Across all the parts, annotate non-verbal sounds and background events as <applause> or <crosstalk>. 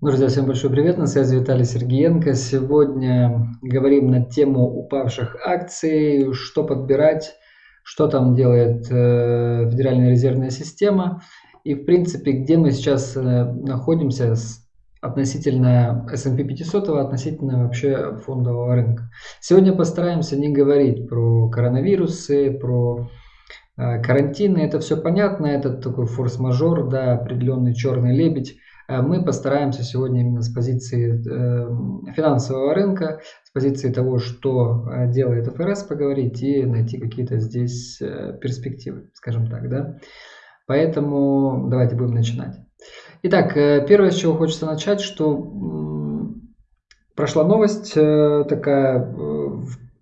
Друзья, всем большой привет, на связи Виталий Сергеенко. Сегодня говорим на тему упавших акций, что подбирать, что там делает э, Федеральная резервная система и, в принципе, где мы сейчас э, находимся относительно S&P 500, относительно вообще фондового рынка. Сегодня постараемся не говорить про коронавирусы, про э, карантины, это все понятно, это такой форс-мажор, да, определенный черный лебедь. Э, мы постараемся сегодня именно с позиции э, финансового рынка, с позиции того, что э, делает ФРС, поговорить и найти какие-то здесь перспективы, скажем так. Да? Поэтому давайте будем начинать. Итак, первое, с чего хочется начать, что прошла новость такая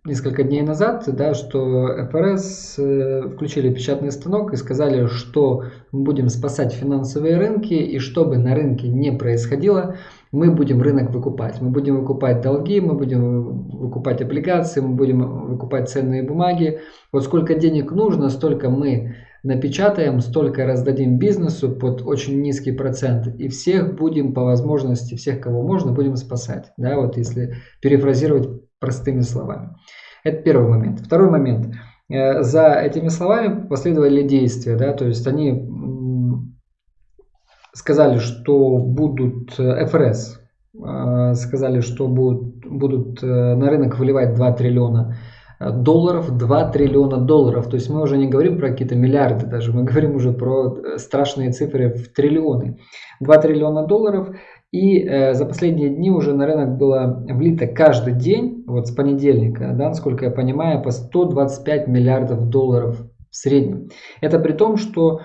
несколько дней назад, да, что ФРС э, включили печатный станок и сказали, что мы будем спасать финансовые рынки, и что бы на рынке не происходило, мы будем рынок выкупать. Мы будем выкупать долги, мы будем выкупать облигации, мы будем выкупать ценные бумаги. Вот сколько денег нужно, столько мы напечатаем, столько раздадим бизнесу под очень низкий процент и всех будем по возможности, всех, кого можно, будем спасать. Да, вот если перефразировать простыми словами. Это первый момент. Второй момент. Э, за этими словами последовали действия, да, то есть они сказали, что будут э, ФРС, э, сказали, что будут, будут на рынок выливать 2 триллиона долларов, 2 триллиона долларов. То есть мы уже не говорим про какие-то миллиарды даже, мы говорим уже про страшные цифры в триллионы. 2 триллиона долларов и э, за последние дни уже на рынок было влито каждый день, вот с понедельника, да, насколько я понимаю, по 125 миллиардов долларов в среднем. Это при том, что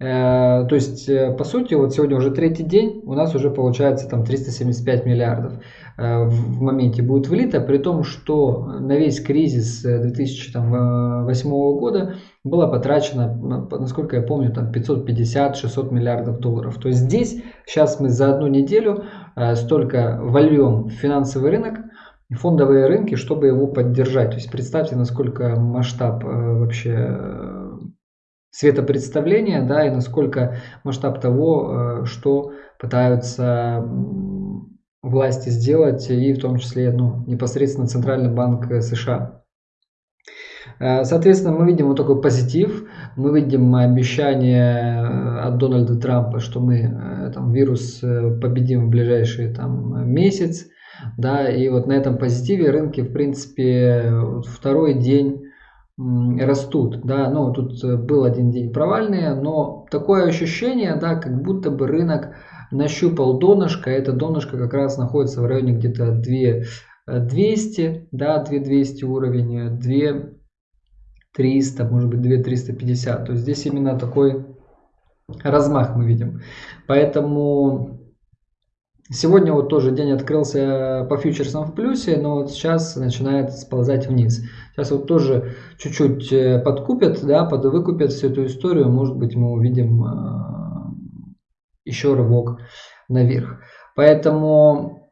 Э, то есть, э, по сути, вот сегодня уже третий день, у нас уже получается там 375 миллиардов э, в моменте будет влито, при том, что на весь кризис 2008 года было потрачено, насколько я помню, там 550-600 миллиардов долларов. То есть здесь сейчас мы за одну неделю столько вольем в финансовый рынок, фондовые рынки, чтобы его поддержать. То есть представьте, насколько масштаб вообще светопредставления, да, и насколько масштаб того, э, что пытаются власти сделать, и в том числе ну, непосредственно Центральный банк США. Э, соответственно, мы видим вот такой позитив, мы видим обещание э, от Дональда Трампа, что мы там, вирус победим в ближайший там, месяц, да, и вот на этом позитиве рынки, в принципе, второй день растут, да, ну тут э, был один день провальный, но такое ощущение, да, как будто бы рынок нащупал донышко, это донышко как раз находится в районе где-то 2 200, да, 2200 уровень, 2 300, может быть 2 350, то есть здесь именно такой размах мы видим, поэтому Сегодня вот тоже день открылся по фьючерсам в плюсе, но вот сейчас начинает сползать вниз. Сейчас вот тоже чуть-чуть э, подкупят, да, подвыкупят всю эту историю. Может быть, мы увидим э, еще рывок наверх. Поэтому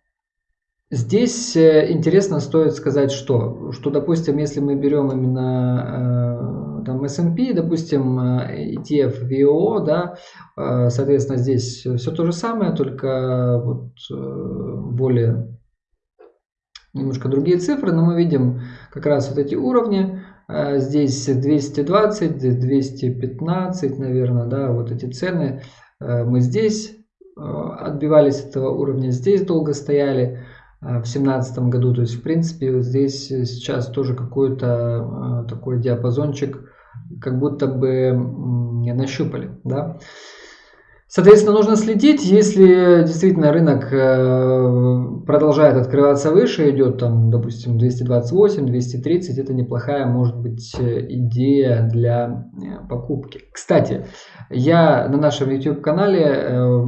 здесь э, интересно стоит сказать, что, что допустим, если мы берем именно там S&P, допустим, э, ETF VO, да, э, соответственно, здесь все то же самое, только вот э, более немножко другие цифры, но мы видим как раз вот эти уровни, здесь 220, 215, наверное, да, вот эти цены, мы здесь отбивались от этого уровня, здесь долго стояли, в семнадцатом году. То есть, в принципе, здесь сейчас тоже какой-то такой диапазончик как будто бы нащупали. Да? Соответственно, нужно следить, если действительно рынок э, продолжает открываться выше, идет там, допустим, 228, 230, это неплохая, может быть, идея для э, покупки. Кстати, я на нашем YouTube-канале э,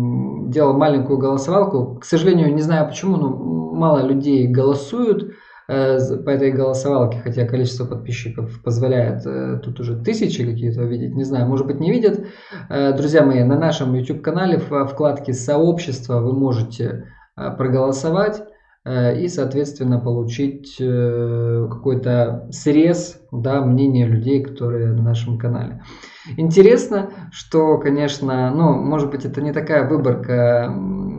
делал маленькую голосовалку, к сожалению, не знаю почему, но мало людей голосуют, Э, по этой голосовалке, хотя количество подписчиков позволяет э, тут уже тысячи какие-то видеть, не знаю, может быть не видят. Э, друзья мои, на нашем YouTube канале в вкладке сообщества вы можете проголосовать и, соответственно, получить какой-то срез да, мнения людей, которые на нашем канале. Интересно, что, конечно, ну, может быть, это не такая выборка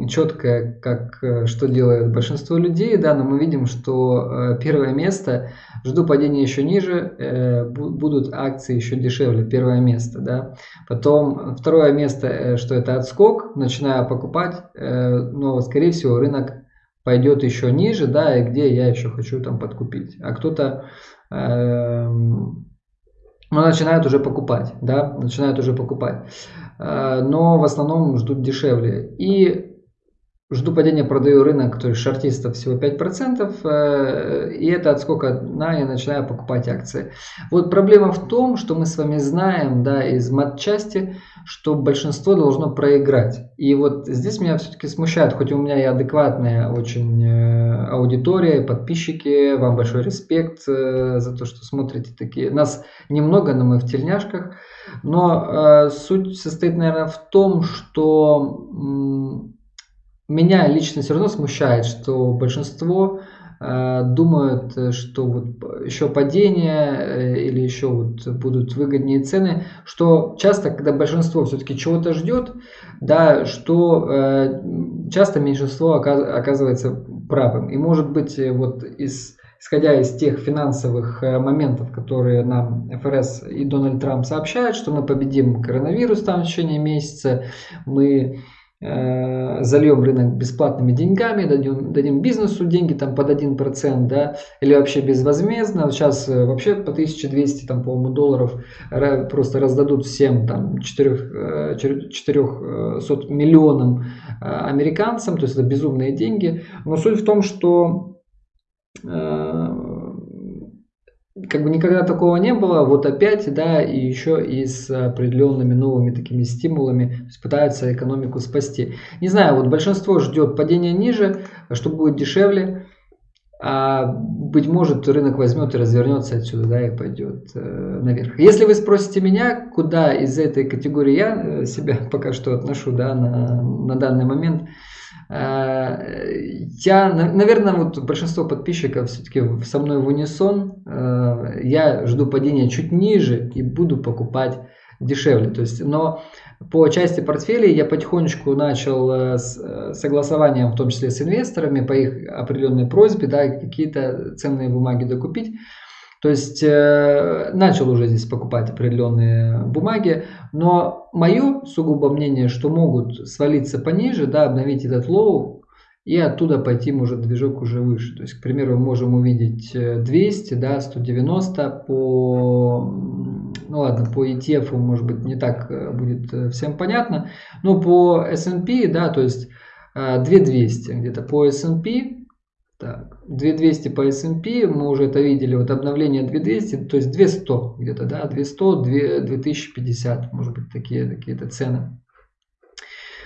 четко, как э, что делает большинство людей, да, но мы видим, что э, первое место, жду падения еще ниже, э, будут акции еще дешевле, первое место, да. Потом второе место, что это отскок, начинаю покупать, но скорее всего рынок пойдет еще ниже, да, и где я еще хочу там подкупить. А кто-то эм, ну, начинают уже покупать, да, начинают уже покупать. Э, но в основном ждут дешевле. И жду падения, продаю рынок, то есть шартистов всего 5%, э, и это от сколько на я начинаю покупать акции. Вот проблема в том, что мы с вами знаем, да, из матчасти, что большинство должно проиграть. И вот здесь меня все-таки смущает, хоть у меня и адекватная очень э, аудитория, подписчики, вам большой респект за то, что смотрите такие. Нас немного, но мы в тельняшках. Но э, суть состоит, наверное, в том, что меня лично все равно смущает, что большинство э, думают, что вот еще падение э, или еще вот будут выгоднее цены, что часто, когда большинство все-таки чего-то ждет, да, что э, часто меньшинство оказывается правым. И может быть вот из исходя из тех финансовых э, моментов, которые нам ФРС и Дональд Трамп сообщают, что мы победим коронавирус там в течение месяца, мы зальем рынок бесплатными деньгами, дадим, дадим бизнесу деньги там под 1%, да, или вообще безвозмездно. Сейчас э, вообще по 1200, там, по-моему, долларов просто раздадут всем там 4, 400 миллионам американцам, то есть это безумные деньги. Но суть в том, что Э, как бы никогда такого не было, вот опять, да, и еще и с определенными новыми такими стимулами, пытаются экономику спасти. Не знаю, вот большинство ждет падения ниже, что будет дешевле, а быть может рынок возьмет и развернется отсюда, да, и пойдет э, наверх. Если вы спросите меня, куда из этой категории я э, себя <laughs> пока что отношу, да, на, на данный момент, Э, я, наверное, вот большинство подписчиков все-таки со мной в унисон. Э, я жду падения чуть ниже и буду покупать дешевле. То есть, но по части портфелей я потихонечку начал э, с согласованием, в том числе с инвесторами, по их определенной просьбе, да, какие-то ценные бумаги докупить. То есть э, начал уже здесь покупать определенные бумаги, но мое сугубо мнение, что могут свалиться пониже, да, обновить этот low и оттуда пойти может движок уже выше. То есть, к примеру, мы можем увидеть 200, да, 190 по, ну ладно, по ETF может быть не так э, будет э, всем понятно, но по S&P, да, то есть 2200 э, где-то по S&P так, 2200 по S&P, мы уже это видели, вот обновление 2200, то есть 200 где-то, да, 200, 2050, может быть, такие какие-то цены.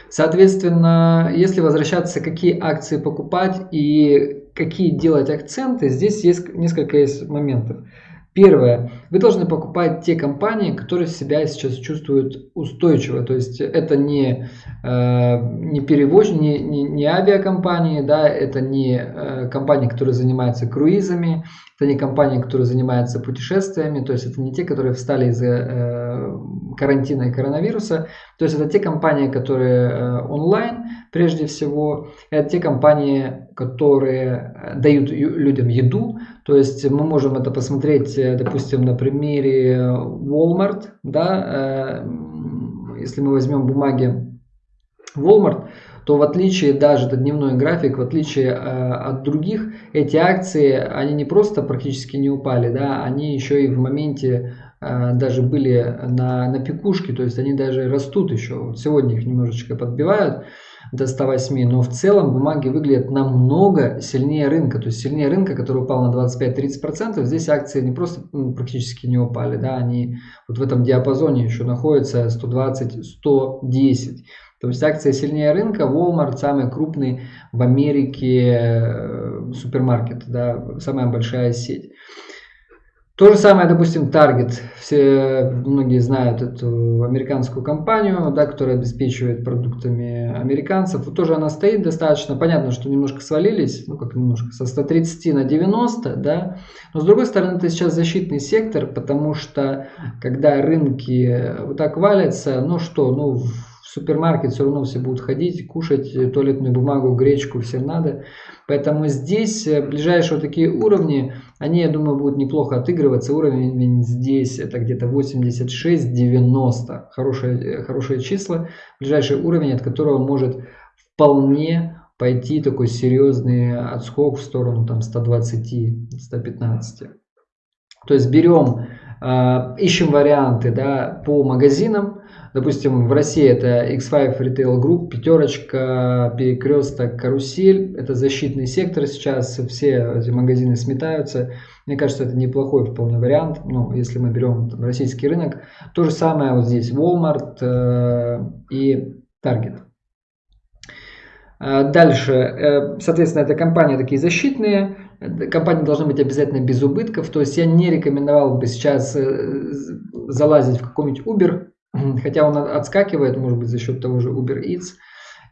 Соответственно, если возвращаться, какие акции покупать и какие делать акценты, здесь есть несколько есть моментов. Первое. Вы должны покупать те компании, которые себя сейчас чувствуют устойчиво. То есть это не, э, не перевозчики, не, не, не авиакомпании, да, это не э, компании, которые занимаются круизами, это не компании, которые занимаются путешествиями, то есть это не те, которые встали из-за э, карантина и коронавируса, то есть это те компании, которые э, онлайн прежде всего, это те компании, которые э, дают людям еду, то есть мы можем это посмотреть, э, допустим, на примере Walmart, да, э, если мы возьмем бумаги Walmart, то в отличие даже это дневной график, в отличие от других, эти акции, они не просто практически не упали, да, они еще и в моменте даже были на, на пикушке, то есть они даже растут еще. Сегодня их немножечко подбивают до 108, но в целом бумаги выглядят намного сильнее рынка, то есть сильнее рынка, который упал на 25-30%, здесь акции не просто ну, практически не упали, да, они вот в этом диапазоне еще находятся 120-110. То есть акции сильнее рынка, Walmart самый крупный в Америке э, супермаркет, да, самая большая сеть. То же самое, допустим, Target. Все, многие знают эту американскую компанию, да, которая обеспечивает продуктами американцев. Вот тоже она стоит достаточно. Понятно, что немножко свалились, ну как немножко, со 130 на 90, да. Но с другой стороны, это сейчас защитный сектор, потому что когда рынки вот так валятся, ну что, ну Супермаркет все равно все будут ходить, кушать туалетную бумагу, гречку, всем надо. Поэтому здесь э, ближайшие вот такие уровни, они, я думаю, будут неплохо отыгрываться. Уровень здесь это где-то 86-90. Хорошие, хорошие числа. Ближайший уровень, от которого может вполне пойти такой серьезный отскок в сторону там 120-115. То есть берем, ищем варианты да, по магазинам. Допустим, в России это X5 Retail Group, пятерочка, перекресток, карусель. Это защитный сектор сейчас, все эти магазины сметаются. Мне кажется, это неплохой вполне вариант, ну, если мы берем там, российский рынок. То же самое вот здесь Walmart э, и Target. Э, дальше, э, соответственно, это компании такие защитные. Компании должны быть обязательно без убытков. То есть я не рекомендовал бы сейчас э, залазить в какой-нибудь Uber, <clears throat> хотя он отскакивает, может быть, за счет того же Uber Eats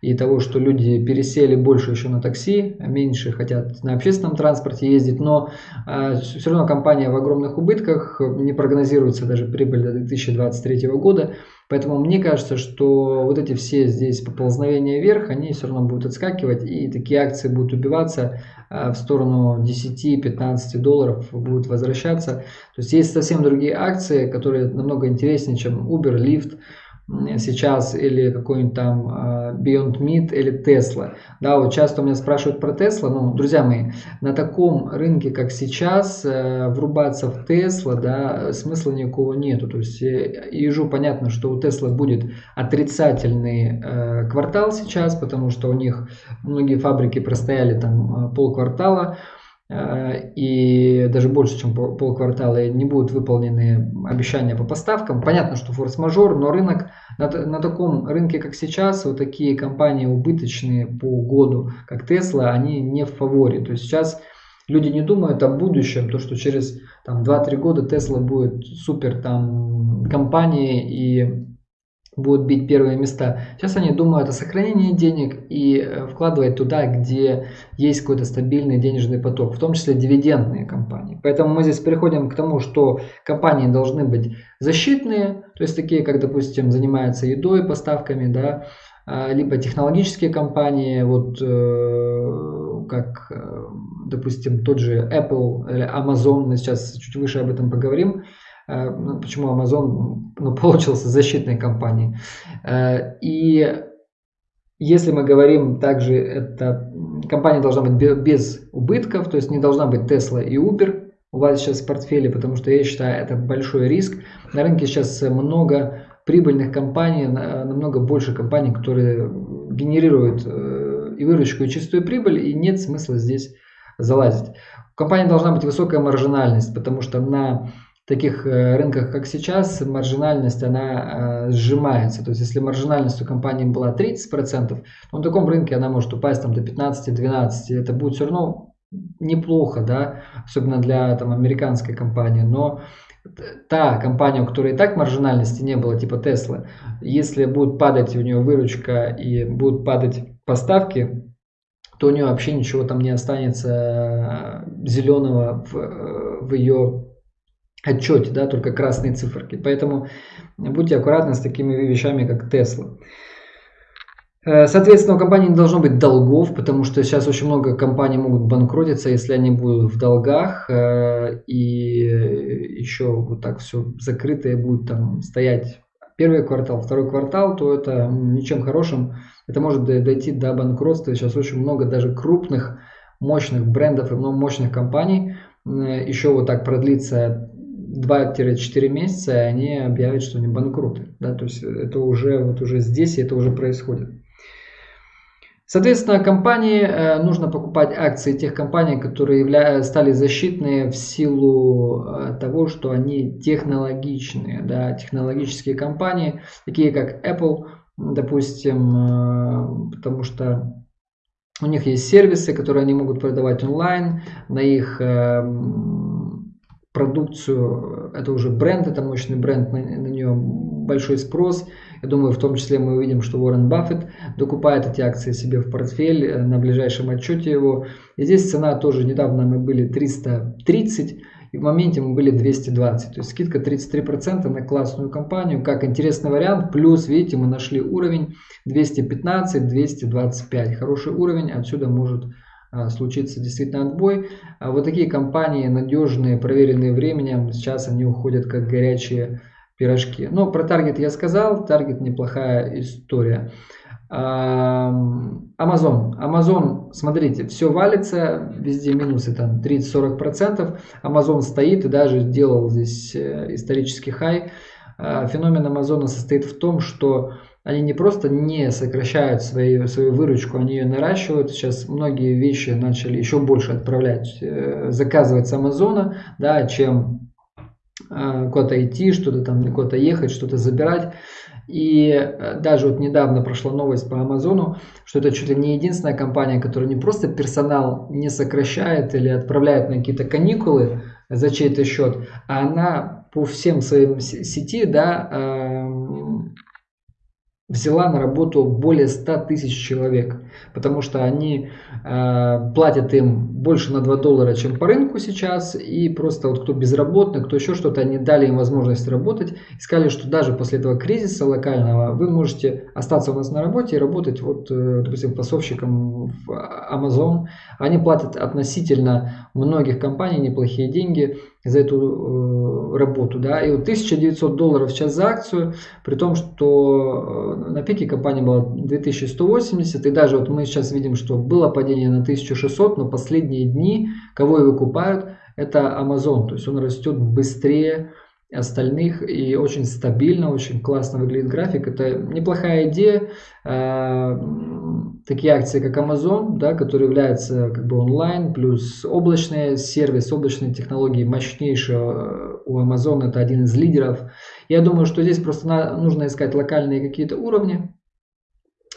и того, что люди пересели больше еще на такси, меньше хотят на общественном транспорте ездить, но э, все равно компания в огромных убытках, не прогнозируется даже прибыль до 2023 года, поэтому мне кажется, что вот эти все здесь поползновения вверх, они все равно будут отскакивать, и такие акции будут убиваться э, в сторону 10-15 долларов, будут возвращаться. То есть есть совсем другие акции, которые намного интереснее, чем Uber, Lyft, сейчас или какой-нибудь там а, Beyond Meat или Tesla. Да, вот часто у меня спрашивают про Tesla. Ну, друзья мои, на таком рынке, как сейчас, э, врубаться в Tesla, да, смысла никакого нету. То есть э, ежу понятно, что у Tesla будет отрицательный э, квартал сейчас, потому что у них многие фабрики простояли там полквартала. Э, и даже больше, чем полквартала, не будут выполнены обещания по поставкам. Понятно, что форс-мажор, но рынок на, на таком рынке, как сейчас, вот такие компании убыточные по году, как Tesla, они не в фаворе. То есть сейчас люди не думают о будущем, то, что через там, 2-3 года Tesla будет супер там компанией и будут бить первые места. Сейчас они думают о сохранении денег и э, вкладывать туда, где есть какой-то стабильный денежный поток, в том числе дивидендные компании. Поэтому мы здесь переходим к тому, что компании должны быть защитные, то есть такие, как, допустим, занимаются едой, поставками, да, а, либо технологические компании, вот э, как, э, допустим, тот же Apple или Amazon, мы сейчас чуть выше об этом поговорим, ну, почему Amazon ну, получился защитной компанией. Э, и если мы говорим также, эта компания должна быть без убытков, то есть не должна быть Tesla и Uber у вас сейчас в портфеле, потому что я считаю, это большой риск. На рынке сейчас много прибыльных компаний, намного больше компаний, которые генерируют э, и выручку, и чистую прибыль, и нет смысла здесь залазить. У компании должна быть высокая маржинальность, потому что на таких э, рынках, как сейчас, маржинальность, она э, сжимается. То есть, если маржинальность у компании была 30%, то на таком рынке она может упасть там, до 15-12%. Это будет все равно неплохо, да, особенно для там, американской компании. Но та компания, у которой и так маржинальности не было, типа Tesla, если будет падать у нее выручка и будут падать поставки, то у нее вообще ничего там не останется э, зеленого в, в ее отчете, да, только красные циферки. Поэтому будьте аккуратны с такими вещами, как Tesla. Э, соответственно, у компании не должно быть долгов, потому что сейчас очень много компаний могут банкротиться, если они будут в долгах э, и еще вот так все закрытое будет там стоять первый квартал, второй квартал, то это ничем хорошим. Это может дойти до банкротства. Сейчас очень много даже крупных, мощных брендов и мощных компаний э, еще вот так продлится 2-4 месяца, и они объявят, что они банкруты. Да? То есть это уже, вот уже здесь, и это уже происходит. Соответственно, компании э, нужно покупать акции тех компаний, которые явля... стали защитные в силу э, того, что они технологичные. Да? Технологические компании, такие как Apple, допустим, э, потому что у них есть сервисы, которые они могут продавать онлайн, на их продукцию, это уже бренд, это мощный бренд, на, на нее большой спрос. Я думаю, в том числе мы увидим, что Уоррен Баффет докупает эти акции себе в портфель э, на ближайшем отчете его. И здесь цена тоже недавно мы были 330, и в моменте мы были 220. То есть скидка 33% на классную компанию, как интересный вариант. Плюс, видите, мы нашли уровень 215-225. Хороший уровень, отсюда может случится действительно отбой. А вот такие компании надежные, проверенные временем, сейчас они уходят как горячие пирожки. Но про таргет я сказал, таргет неплохая история. Amazon. Amazon, смотрите, все валится, везде минусы там 30-40%. Amazon стоит и даже делал здесь э, исторический хай. А, феномен Амазона состоит в том, что они не просто не сокращают свои, свою выручку, они ее наращивают. Сейчас многие вещи начали еще больше отправлять, э, заказывать с Амазона, да, чем э, куда-то идти, что-то там куда-то ехать, что-то забирать. И э, даже вот недавно прошла новость по Амазону, что это чуть ли не единственная компания, которая не просто персонал не сокращает или отправляет на какие-то каникулы за чей-то счет, а она по всем своим сети, да, взяла на работу более 100 тысяч человек, потому что они э, платят им больше на 2 доллара, чем по рынку сейчас, и просто вот кто безработный, кто еще что-то, они дали им возможность работать, и сказали, что даже после этого кризиса локального вы можете остаться у нас на работе и работать, вот, э, допустим, пасовщиком в Amazon. Они платят относительно многих компаний неплохие деньги, за эту э, работу. Да? И вот 1900 долларов сейчас за акцию, при том, что э, на пике компания была 2180, и даже вот мы сейчас видим, что было падение на 1600, но последние дни, кого и выкупают, это Amazon, то есть он растет быстрее остальных и очень стабильно, очень классно выглядит график. Это неплохая идея. А, такие акции, как Amazon, да, который является как бы онлайн, плюс облачный сервис, облачные технологии мощнейшие у Amazon, это один из лидеров. Я думаю, что здесь просто нужно искать локальные какие-то уровни,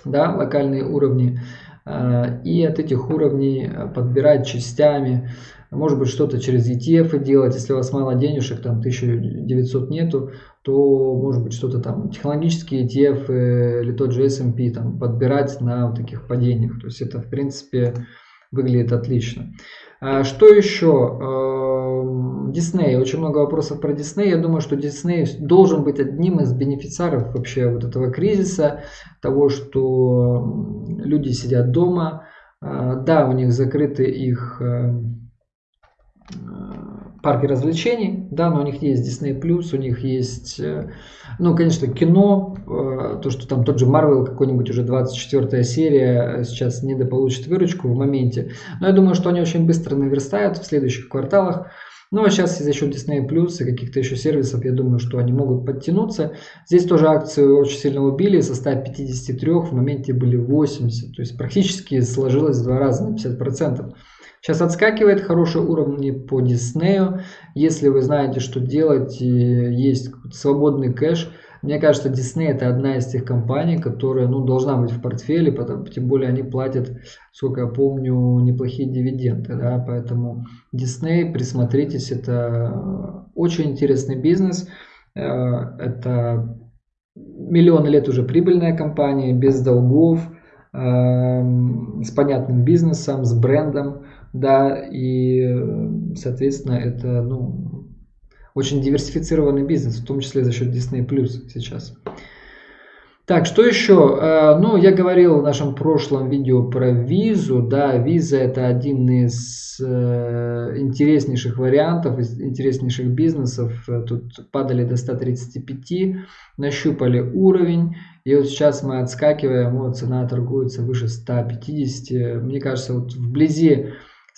да, локальные уровни, и от этих уровней подбирать частями может быть что-то через ETF делать, если у вас мало денежек, там 1900 нету, то может быть что-то там, технологические ETF или тот же S&P там подбирать на вот таких падениях. То есть это в принципе выглядит отлично. А что еще? Дисней. Эм, Очень много вопросов про Дисней. Я думаю, что Дисней должен быть одним из бенефициаров вообще вот этого кризиса, того, что люди сидят дома. А, да, у них закрыты их эм, парки развлечений, да, но у них есть Disney+, у них есть, э, ну, конечно, кино, э, то, что там тот же Marvel, какой-нибудь уже 24 серия, э, сейчас недополучит выручку в моменте, но я думаю, что они очень быстро наверстают в следующих кварталах, ну, а сейчас за счет Disney Plus и каких-то еще сервисов, я думаю, что они могут подтянуться. Здесь тоже акцию очень сильно убили, со 153 в моменте были 80, то есть практически сложилось в два раза на 50%. Сейчас отскакивает хорошие уровни по Диснею. Если вы знаете, что делать, есть свободный кэш, мне кажется, Disney это одна из тех компаний, которая ну, должна быть в портфеле, потому, тем более они платят, сколько я помню, неплохие дивиденды. Да, поэтому Disney, присмотритесь, это очень интересный бизнес. Э, это миллионы лет уже прибыльная компания, без долгов, эм, с понятным бизнесом, с брендом да, и, соответственно, это, ну, очень диверсифицированный бизнес, в том числе за счет Disney Plus сейчас. Так, что еще? Э, ну, я говорил в нашем прошлом видео про визу. Да, виза это один из э, интереснейших вариантов, из интереснейших бизнесов. Тут падали до 135, нащупали уровень. И вот сейчас мы отскакиваем, вот цена торгуется выше 150. Мне кажется, вот вблизи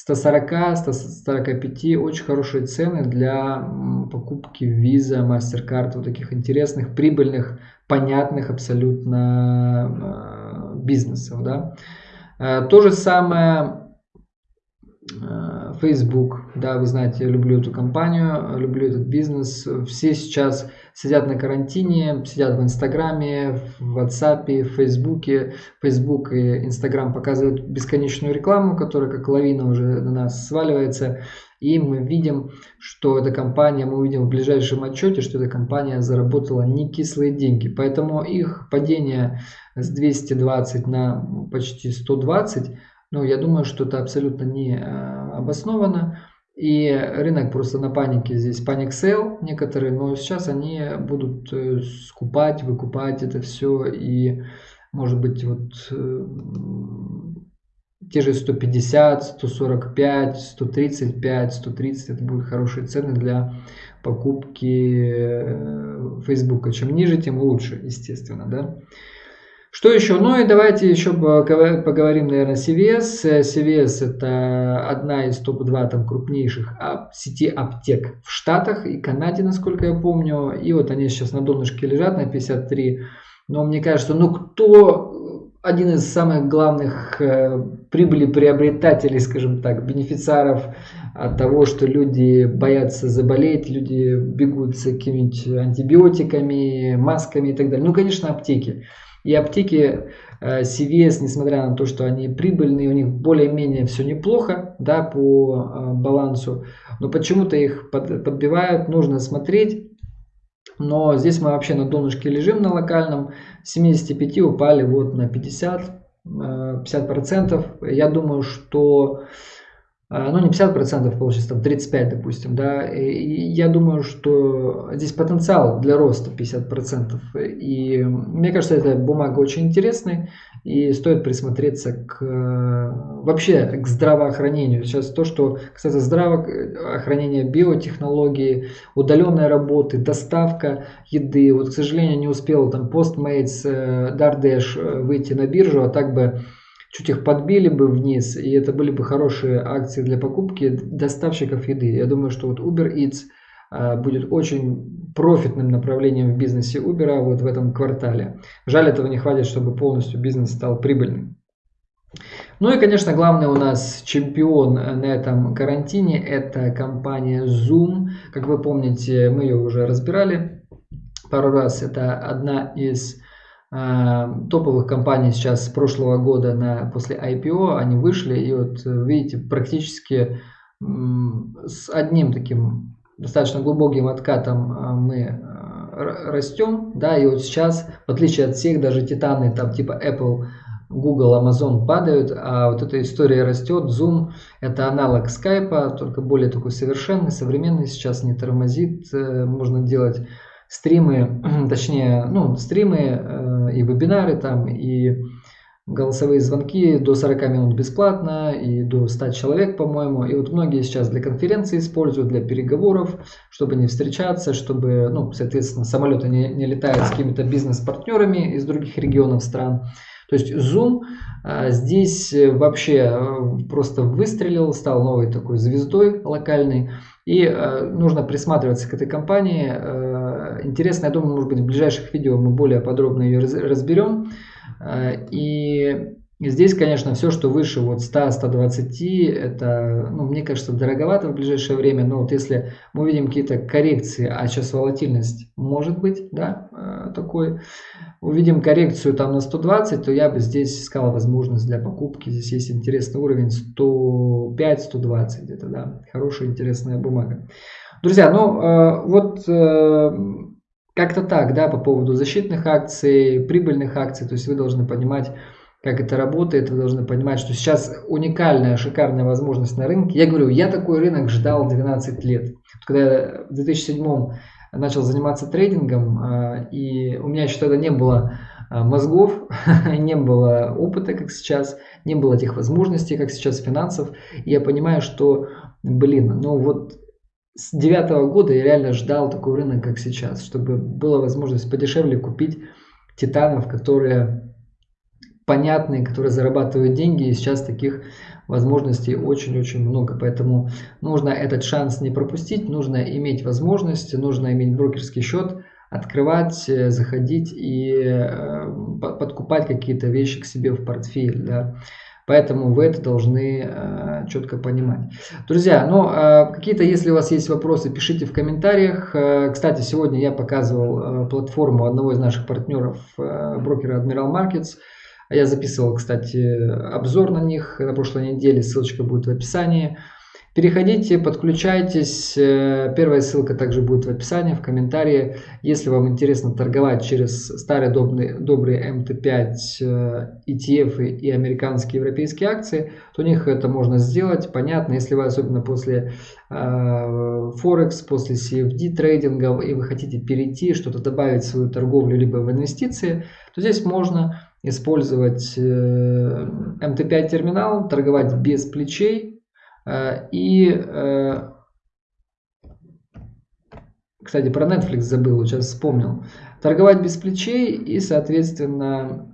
140, 145 очень хорошие цены для покупки Visa, MasterCard, вот таких интересных, прибыльных, понятных абсолютно э, бизнесов. Да. Э, то же самое Facebook, да, вы знаете, я люблю эту компанию, люблю этот бизнес. Все сейчас сидят на карантине, сидят в Инстаграме, в WhatsApp, в Фейсбуке. Facebook и Инстаграм показывают бесконечную рекламу, которая как лавина уже на нас сваливается. И мы видим, что эта компания, мы увидим в ближайшем отчете, что эта компания заработала не кислые деньги. Поэтому их падение с 220 на почти 120, ну, я думаю, что это абсолютно не э, обосновано. И рынок просто на панике здесь паник sell некоторые, но сейчас они будут э, скупать, выкупать это все и может быть вот э, те же 150, 145, 135, 130 это будут хорошие цены для покупки Фейсбука. Чем ниже, тем лучше, естественно, да. Что еще? Ну и давайте еще поговорим, наверное, CVS. CVS это одна из топ-2 там крупнейших сети аптек в Штатах и Канаде, насколько я помню. И вот они сейчас на донышке лежат на 53. Но мне кажется, ну кто один из самых главных э, прибыли приобретателей, скажем так, бенефициаров от того, что люди боятся заболеть, люди бегут с какими-нибудь антибиотиками, масками и так далее. Ну, конечно, аптеки. И аптеки э, CVS, несмотря на то, что они прибыльные, у них более-менее все неплохо да, по э, балансу, но почему-то их подбивают, нужно смотреть. Но здесь мы вообще на донышке лежим на локальном, с 75 упали вот на 50, 50%. Э, Я думаю, что ну не 50%, получится там 35, допустим, да, и я думаю, что здесь потенциал для роста 50%, и мне кажется, эта бумага очень интересная, и стоит присмотреться к вообще к здравоохранению. Сейчас то, что, кстати, здравоохранение, биотехнологии, удаленная работы, доставка еды, вот, к сожалению, не успел там Postmates, Dardash э, выйти на биржу, а так бы чуть их подбили бы вниз, и это были бы хорошие акции для покупки доставщиков еды. Я думаю, что вот Uber Eats а, будет очень профитным направлением в бизнесе Uber вот в этом квартале. Жаль, этого не хватит, чтобы полностью бизнес стал прибыльным. Ну и, конечно, главный у нас чемпион на этом карантине – это компания Zoom. Как вы помните, мы ее уже разбирали пару раз. Это одна из топовых компаний сейчас с прошлого года на, после IPO, они вышли, и вот видите, практически с одним таким достаточно глубоким откатом а, мы а, растем, да, и вот сейчас, в отличие от всех, даже титаны там типа Apple, Google, Amazon падают, а вот эта история растет. Zoom это аналог Skype, только более такой совершенный, современный, сейчас не тормозит, э, можно делать стримы, <clears throat> точнее, ну, стримы э, и вебинары там, и голосовые звонки до 40 минут бесплатно и до 100 человек, по-моему. И вот многие сейчас для конференции используют, для переговоров, чтобы не встречаться, чтобы, ну, соответственно, самолеты не, не летают с какими-то бизнес-партнерами из других регионов стран. То есть Zoom а, здесь вообще э, просто выстрелил, стал новой такой звездой локальной. И э, нужно присматриваться к этой компании. Э, интересно, я думаю, может быть, в ближайших видео мы более подробно ее разберем. Э, и здесь, конечно, все, что выше вот 100-120, это, ну, мне кажется, дороговато в ближайшее время. Но вот если мы увидим какие-то коррекции, а сейчас волатильность может быть, да, э, такой, увидим коррекцию там на 120, то я бы здесь искал возможность для покупки. Здесь есть интересный уровень 105-120 где-то, да. Хорошая, интересная бумага. Друзья, ну э, вот э, как-то так, да, по поводу защитных акций, прибыльных акций. То есть вы должны понимать, как это работает, вы должны понимать, что сейчас уникальная, шикарная возможность на рынке. Я говорю, я такой рынок ждал 12 лет. Когда я в 2007 начал заниматься трейдингом, а, и у меня еще тогда не было а, мозгов, <laughs> не было опыта, как сейчас, не было тех возможностей, как сейчас финансов. И я понимаю, что, блин, ну вот с девятого года я реально ждал такой рынок, как сейчас, чтобы была возможность подешевле купить титанов, которые понятные, которые зарабатывают деньги, и сейчас таких возможностей очень-очень много. Поэтому нужно этот шанс не пропустить, нужно иметь возможность, нужно иметь брокерский счет, открывать, э, заходить и э, подкупать какие-то вещи к себе в портфель. Да. Поэтому вы это должны э, четко понимать. Друзья, ну э, какие-то, если у вас есть вопросы, пишите в комментариях. Э, кстати, сегодня я показывал э, платформу одного из наших партнеров, э, брокера Admiral Markets. Я записывал, кстати, обзор на них на прошлой неделе, ссылочка будет в описании. Переходите, подключайтесь. Э, первая ссылка также будет в описании, в комментарии. Если вам интересно торговать через старые добрые, добрые MT5 ETF и американские европейские акции, то у них это можно сделать. Понятно, если вы особенно после Форекс, после CFD трейдингов и вы хотите перейти, что-то добавить в свою торговлю либо в инвестиции, то здесь можно использовать MT5 терминал, торговать без плечей, Э, и, э, кстати, про Netflix забыл, сейчас вспомнил. Торговать без плечей и, соответственно,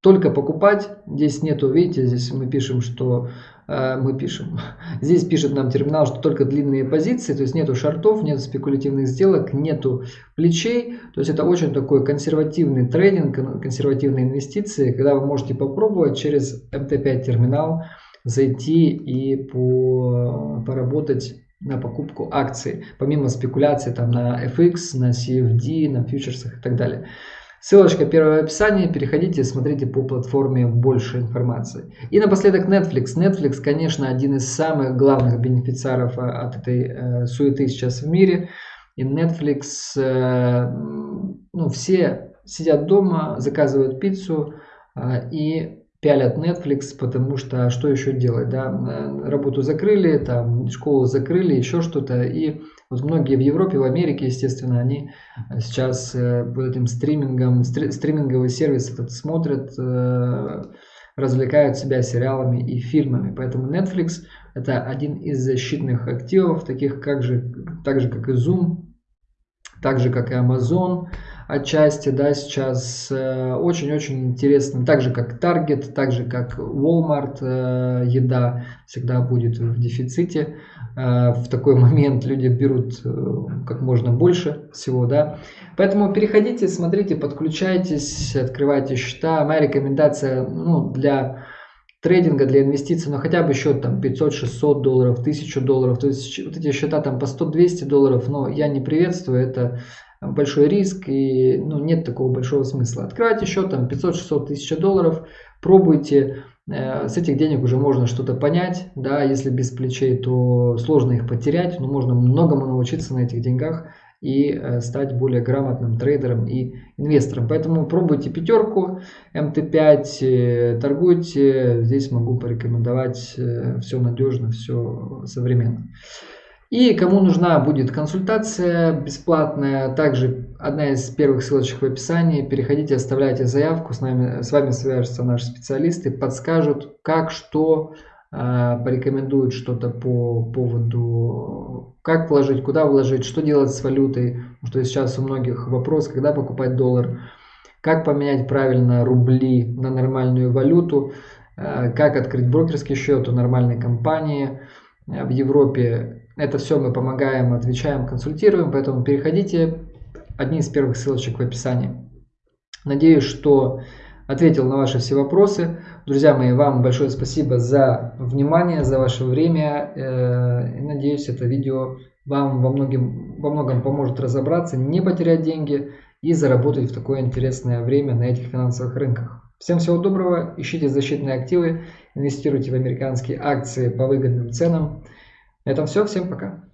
только покупать. Здесь нету, видите, здесь мы пишем, что э, мы пишем. Здесь пишет нам терминал, что только длинные позиции, то есть нету шартов, нету спекулятивных сделок, нету плечей. То есть это очень такой консервативный трейдинг, консервативные инвестиции, когда вы можете попробовать через MT5 терминал зайти и по, поработать на покупку акций, помимо спекуляций там на FX, на CFD, на фьючерсах и так далее. Ссылочка первое в описании, переходите, смотрите по платформе больше информации. И напоследок Netflix. Netflix, конечно, один из самых главных бенефициаров э, от этой э, суеты сейчас в мире. И Netflix, э, ну, все сидят дома, заказывают пиццу и пялят Netflix, потому что что еще делать, да, работу закрыли, там, школу закрыли, еще что-то, и вот многие в Европе, в Америке, естественно, они сейчас э, вот этим стримингом, стриминговый сервис этот смотрят, э, развлекают себя сериалами и фильмами, поэтому Netflix это один из защитных активов, таких как же, так же как и Zoom, так же как и Amazon, отчасти, да, сейчас э, очень-очень интересно, так же как Target, так же как Walmart, э, еда всегда будет в дефиците. Э, в такой момент люди берут как можно больше всего, да. Поэтому переходите, смотрите, подключайтесь, открывайте счета. Моя рекомендация, ну, для трейдинга, для инвестиций, ну хотя бы счет там 500-600 долларов, 1000 долларов, то есть вот эти счета там по 100-200 долларов, но я не приветствую, это большой риск и ну, нет такого большого смысла. Открывайте счет там 500-600 тысяч долларов, пробуйте, э, с этих денег уже можно что-то понять, да, если без плечей, то сложно их потерять, но можно многому научиться на этих деньгах и э, стать более грамотным трейдером и инвестором. Поэтому пробуйте пятерку, МТ5, э, торгуйте, здесь могу порекомендовать, все надежно, все современно. И кому нужна будет консультация бесплатная, также одна из первых ссылочек в описании. Переходите, оставляйте заявку, с, нами, с вами свяжутся наши специалисты, подскажут, как, что, э, порекомендуют что-то по поводу, как вложить, куда вложить, что делать с валютой. Потому что сейчас у многих вопрос, когда покупать доллар, как поменять правильно рубли на нормальную валюту, э, как открыть брокерский счет у нормальной компании в Европе это все мы помогаем, отвечаем, консультируем, поэтому переходите. Одни из первых ссылочек в описании. Надеюсь, что ответил на ваши все вопросы. Друзья мои, вам большое спасибо за внимание, за ваше время. Э, и надеюсь, это видео вам во многом, во многом поможет разобраться, не потерять деньги и заработать в такое интересное время на этих финансовых рынках. Всем всего доброго, ищите защитные активы, инвестируйте в американские акции по выгодным ценам. Это все, всем пока.